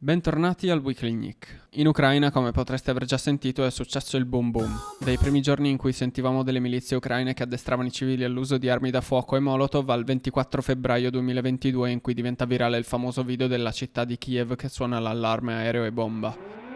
Bentornati al Weekly Nick. In Ucraina, come potreste aver già sentito, è successo il boom boom. Dai primi giorni in cui sentivamo delle milizie ucraine che addestravano i civili all'uso di armi da fuoco e molotov al 24 febbraio 2022 in cui diventa virale il famoso video della città di Kiev che suona l'allarme aereo e bomba.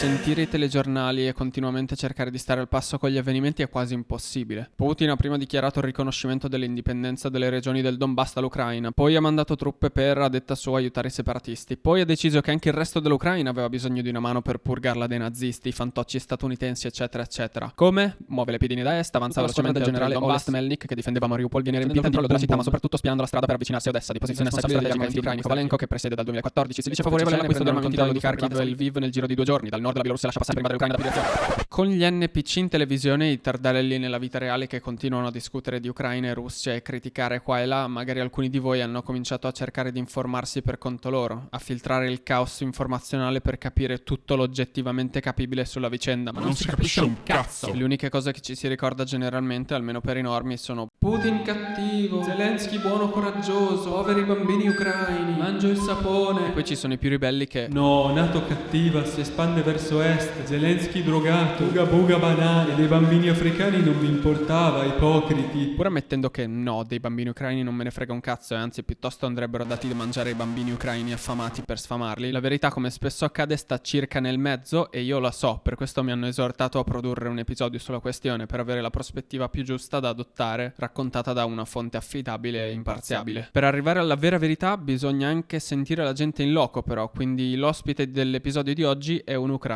Sentire i telegiornali e continuamente cercare di stare al passo con gli avvenimenti è quasi impossibile. Putin ha prima dichiarato il riconoscimento dell'indipendenza delle regioni del Donbass all'Ucraina, poi ha mandato truppe per, a detta sua, aiutare i separatisti, poi ha deciso che anche il resto dell'Ucraina aveva bisogno di una mano per purgarla dai nazisti, i fantocci statunitensi, eccetera, eccetera. Come? Muove le piedini da est, avanza velocemente il generale Oblast Melnik che difendeva Mariupol, viene riempito il controllo della città, ma soprattutto spiando la strada per avvicinarsi a Odessa, di posizione strategica degli armamenti ucraini Kovalenko che presiede dal 2014, si dice favorevole all'acquisto di Kharkiv e Lviv nel giro di due giorni, dal nord della Bielorussia lascia passare prima dell'Ucraina da direzione. Con gli NPC in televisione e i tardarelli nella vita reale che continuano a discutere di Ucraina e Russia e criticare qua e là, magari alcuni di voi hanno cominciato a cercare di informarsi per conto loro, a filtrare il caos informazionale per capire tutto l'oggettivamente capibile sulla vicenda, ma non, non si capisce un cazzo. Le uniche cose che ci si ricorda generalmente, almeno per i normi, sono Putin cattivo, Zelensky buono coraggioso, poveri bambini ucraini, mangio il sapone. E poi ci sono i più ribelli che No, nato cattiva, si espande verso est, Zelensky drogato, buga buga banane, dei bambini africani non mi importava, ipocriti. Pur ammettendo che no, dei bambini ucraini non me ne frega un cazzo e anzi piuttosto andrebbero dati da mangiare ai bambini ucraini affamati per sfamarli, la verità come spesso accade sta circa nel mezzo e io la so, per questo mi hanno esortato a produrre un episodio sulla questione per avere la prospettiva più giusta da adottare, raccontata da una fonte affidabile e imparziabile. Per arrivare alla vera verità bisogna anche sentire la gente in loco però, quindi l'ospite dell'episodio di oggi è un ucraino.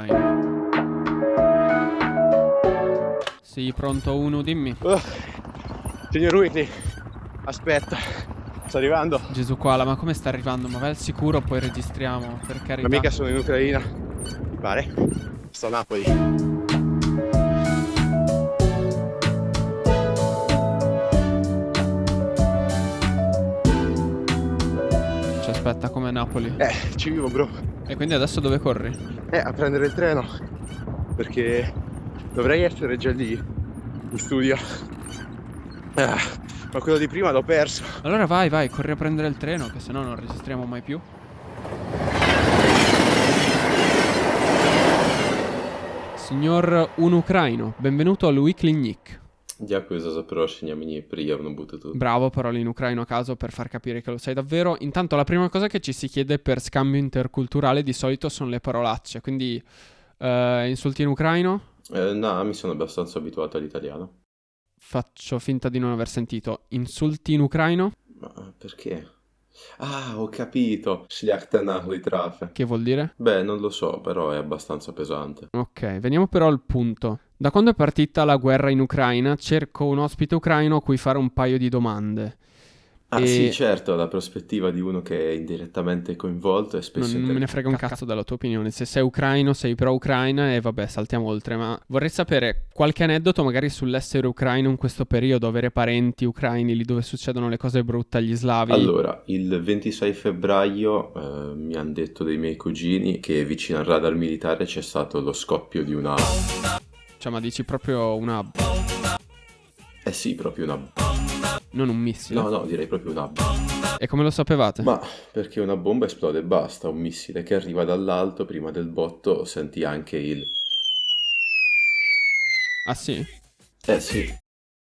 Sì, pronto uno, dimmi. Uh, signor Whitney, aspetta, sto arrivando. Gesù qua, ma come sta arrivando? Ma vai al sicuro, poi registriamo, per carità. Ma mica sono in Ucraina, mi pare. Sto a Napoli. Ci aspetta come Napoli. Eh, ci vivo, bro. E quindi adesso dove corri? Eh, a prendere il treno. Perché dovrei essere già lì in studio ah, ma quello di prima l'ho perso allora vai vai corri a prendere il treno che sennò non registriamo mai più Signor un ucraino, benvenuto al Weekly Nick. Дякую за запрошення, мені приємно бути тут. Bravo, parole in ucraino a caso per far capire che lo sai davvero. Intanto la prima cosa che ci si chiede per scambio interculturale di solito sono le parolacce, quindi uh, insulti in ucraino? Eh, no, mi sono abbastanza abituato all'italiano. Faccio finta di non aver sentito. Insulti in ucraino? Ma perché? Ah, ho capito. Shliachtanahli trafe. Che vuol dire? Beh, non lo so, però è abbastanza pesante. Ok, veniamo però al punto. Da quando è partita la guerra in Ucraina cerco un ospite ucraino a cui fare un paio di domande. Ah e... sì, certo, la prospettiva di uno che è indirettamente coinvolto è spesso... Non, non me ne frega un cazzo dalla tua opinione, se sei ucraino sei pro-ucraina e vabbè saltiamo oltre, ma vorrei sapere qualche aneddoto magari sull'essere ucraino in questo periodo, avere parenti ucraini lì dove succedono le cose brutte agli slavi. Allora, il 26 febbraio eh, mi hanno detto dei miei cugini che vicino al radar militare c'è stato lo scoppio di una... Cioè ma dici proprio una... Eh sì, proprio una non un missile? No, no, direi proprio una bomba. E come lo sapevate? Ma perché una bomba esplode e basta, un missile che arriva dall'alto, prima del botto senti anche il... Ah sì? Eh sì.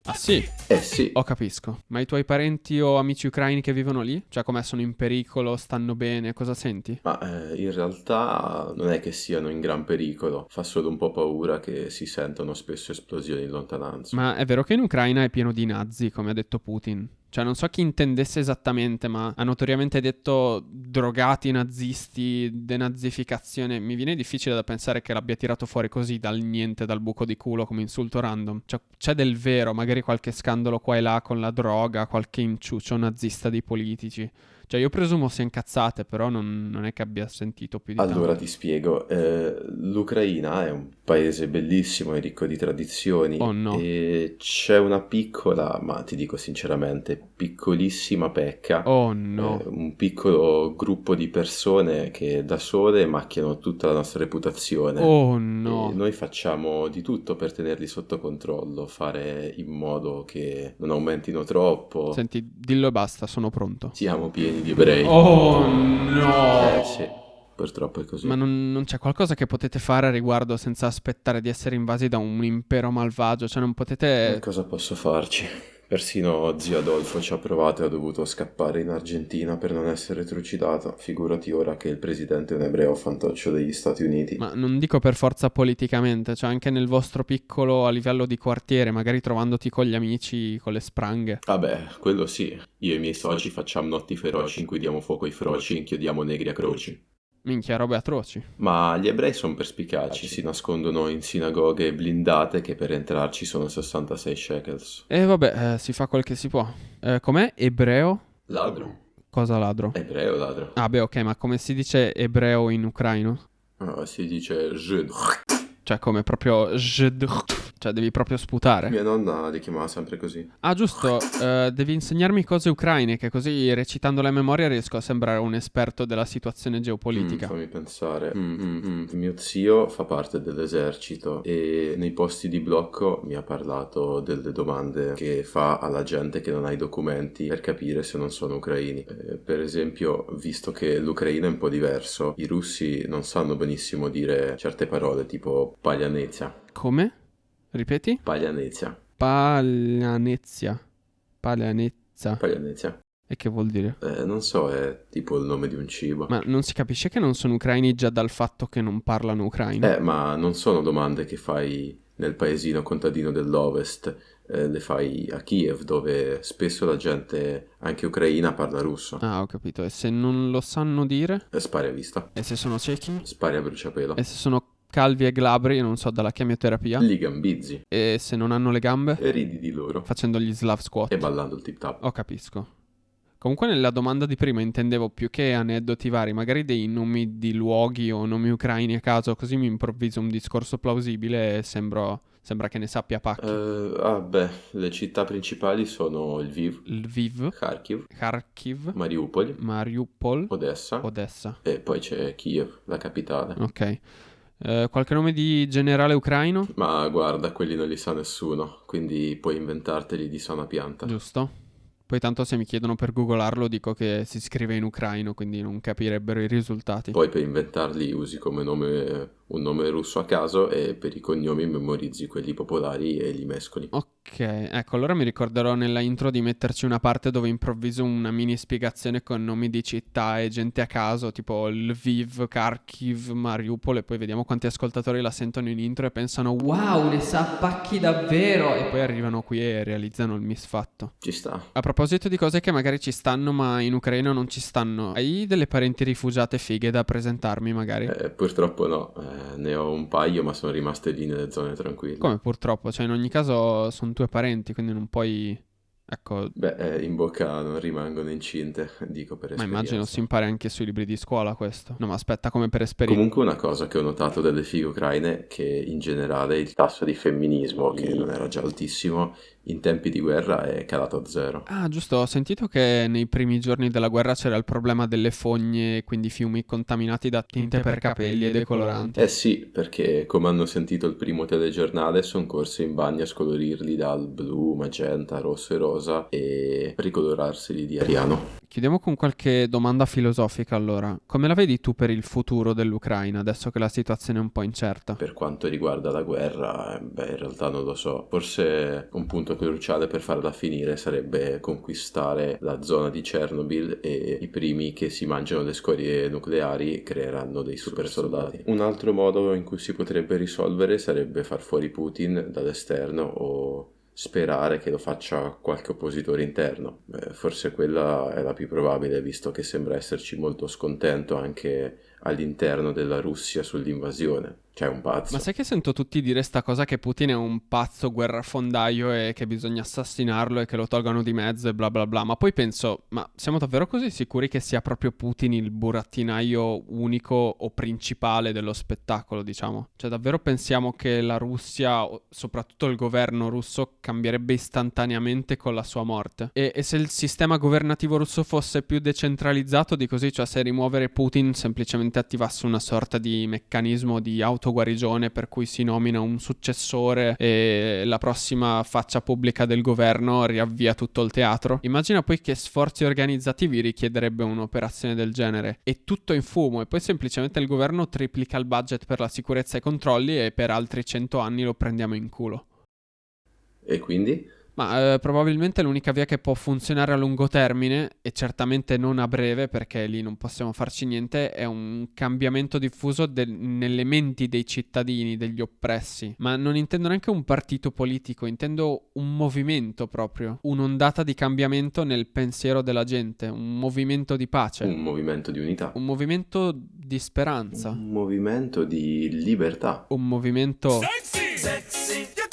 Ah sì? Eh sì. Ho capisco. Ma i tuoi parenti o amici ucraini che vivono lì? Cioè come sono in pericolo, stanno bene, cosa senti? Ma eh, in realtà non è che siano in gran pericolo, fa solo un po' paura che si sentono spesso esplosioni in lontananza. Ma è vero che in Ucraina è pieno di nazi, come ha detto Putin? Cioè, non so chi intendesse esattamente, ma ha notoriamente detto drogati, nazisti, denazificazione. Mi viene difficile da pensare che l'abbia tirato fuori così dal niente, dal buco di culo, come insulto random. Cioè, c'è del vero, magari qualche scandalo qua e là con la droga, qualche inciuccio nazista dei politici. Cioè io presumo sia incazzate, però non, non è che abbia sentito più di Allora tanto. ti spiego, eh, l'Ucraina è un paese bellissimo e ricco di tradizioni Oh no. e c'è una piccola, ma ti dico sinceramente, piccolissima pecca, Oh eh, no. un piccolo gruppo di persone che da sole macchiano tutta la nostra reputazione. Oh E no. noi facciamo di tutto per tenerli sotto controllo, fare in modo che non aumentino troppo. Senti, dillo e basta, sono pronto. Siamo pieni di ebrei. Oh Eh no. sì, purtroppo è così. Ma non, non c'è qualcosa che potete fare a riguardo senza aspettare di essere invasi da un impero malvagio? Cioè non Eh, potete... Cosa posso farci? Persino zio Adolfo ci ha provato e ha dovuto scappare in Argentina per non essere trucidato. Figurati ora che il presidente è un ebreo fantoccio degli Stati Uniti. Ma non dico per forza politicamente, cioè anche nel vostro piccolo a livello di quartiere, magari trovandoti con gli amici, con le spranghe. Vabbè, quello sì. Io e i miei soci facciamo notti feroci in cui diamo fuoco ai froci e inchiodiamo negri a croci. Minchia, robe atroci. Ma gli ebrei sono perspicaci, si nascondono in sinagoghe blindate che per entrarci sono 66 shekels. E vabbè, eh, si fa quel che si può. Eh, com'è? Ebreo? Ladro? Cosa ladro? Ebreo ladro? Ah beh, ok, ma come si dice ebreo in ucraino? Ah, si dice. Cioè come proprio... Cioè devi proprio sputare. Mia nonna li chiamava sempre così. Ah giusto, eh, devi insegnarmi cose ucraine, che così recitando la memoria riesco a sembrare un esperto della situazione geopolitica. Mm, fammi pensare. Mm, mm, mm. Mio zio fa parte dell'esercito e nei posti di blocco mi ha parlato delle domande che fa alla gente che non ha i documenti per capire se non sono ucraini. Eh, per esempio, visto che l'ucraino è un po' diverso, i russi non sanno benissimo dire certe parole tipo paglianezia. Come? Ripeti? Paglianezia. Paglianezia. Paglianezza. Paglianezia. E che vuol dire? Eh, non so, è tipo il nome di un cibo. Ma non si capisce che non sono ucraini già dal fatto che non parlano ucraino? Eh, ma non sono domande che fai nel paesino contadino dell'Ovest, eh, le fai a Kiev, dove spesso la gente, anche ucraina, parla russo. Ah, ho capito. E se non lo sanno dire? E spari a vista, E se sono ciechi? spari a bruciapelo. E se sono calvi e glabri, non so, dalla chemioterapia? Li gambizzi E se non hanno le gambe? e ridi di loro Facendo gli slav squat? e ballando il tip tap. Oh, capisco. Comunque nella domanda di prima intendevo più che aneddoti vari, magari dei nomi di luoghi o nomi ucraini a caso, così mi improvviso un discorso plausibile e sembro- sembra che ne sappia pacchi. Eh, ah, beh, le città principali sono Lviv, Lviv, Kharkiv, Kharkiv, Mariupol, Mariupol, Odessa Odessa. e poi c'è Kiev, la capitale. Ok. Eh, qualche nome di generale ucraino? Ma guarda, quelli non li sa nessuno, quindi puoi inventarteli di sana pianta. Giusto. Poi tanto se mi chiedono per googolarlo dico che si scrive in ucraino, quindi non capirebbero i risultati. Poi per inventarli usi come nome un nome russo a caso e per i cognomi memorizzi quelli popolari e li mescoli. Ok, ecco, allora mi ricorderò nella intro di metterci una parte dove improvviso una mini spiegazione con nomi di città e gente a caso, tipo Lviv, Kharkiv, Mariupol, e poi vediamo quanti ascoltatori la sentono in intro e pensano wow, ne sa pacchi davvero! E poi arrivano qui e realizzano il misfatto. Ci sta. A proposito di cose che magari ci stanno ma in Ucraina non ci stanno, hai delle parenti rifugiate fighe da presentarmi magari? Eh, purtroppo no, eh, ne ho un paio ma sono rimaste lì nelle zone tranquille. Come purtroppo, cioè in ogni caso sono tue parenti, quindi non puoi... Ecco, Beh, eh, in bocca non rimangono incinte, dico per Ma immagino si impari anche sui libri di scuola questo. No, ma aspetta, come per esperienza. Comunque una cosa che ho notato delle fighe ucraine è che in generale il tasso di femminismo, che non era già altissimo, in tempi di guerra è calato a zero. Ah, giusto, ho sentito che nei primi giorni della guerra c'era il problema delle fogne, quindi fiumi contaminati da tinte per capelli e decoloranti. Eh sì, perché come hanno sentito il primo telegiornale sono corse in bagno a scolorirli dal blu, magenta, rosso e rosa e ricolorarseli di ariano. Chiudiamo con qualche domanda filosofica allora. Come la vedi tu per il futuro dell'Ucraina, adesso che la situazione è un po' incerta? Per quanto riguarda la guerra, eh, beh, in realtà non lo so. Forse un punto cruciale per farla finire sarebbe conquistare la zona di Chernobyl e i primi che si mangiano le scorie nucleari creeranno dei super soldati. Un altro modo in cui si potrebbe risolvere sarebbe far fuori Putin dall'esterno o sperare che lo faccia qualche oppositore interno. Beh, forse quella è la più probabile, visto che sembra esserci molto scontento anche all'interno della Russia sull'invasione. Cioè, un pazzo. Ma sai che sento tutti dire sta cosa che Putin è un pazzo guerrafondaio e che bisogna assassinarlo e che lo tolgano di mezzo e bla bla bla. Ma poi penso, ma siamo davvero così sicuri che sia proprio Putin il burattinaio unico o principale dello spettacolo, diciamo? Cioè, davvero pensiamo che la Russia, soprattutto il governo russo, cambierebbe istantaneamente con la sua morte? E, e se il sistema governativo russo fosse più decentralizzato di così, cioè se rimuovere Putin semplicemente attivasse una sorta di meccanismo di auto autoguarigione per cui si nomina un successore e la prossima faccia pubblica del governo riavvia tutto il teatro. Immagina poi che sforzi organizzativi richiederebbe un'operazione del genere. E tutto in fumo e poi semplicemente il governo triplica il budget per la sicurezza e i controlli e per altri cento anni lo prendiamo in culo. E quindi? Ma eh, probabilmente l'unica via che può funzionare a lungo termine, e certamente non a breve perché lì non possiamo farci niente, è un cambiamento diffuso del, nelle menti dei cittadini, degli oppressi. Ma non intendo neanche un partito politico, intendo un movimento proprio, un'ondata di cambiamento nel pensiero della gente, un movimento di pace. Un movimento di unità. Un movimento di speranza. Un movimento di libertà. Un movimento... Sexy! Sexy!